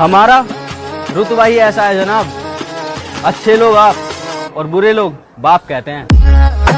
हमारा रुतबा ही ऐसा है जनाब। अच्छे लोग आप और बुरे लोग बाप कहते हैं।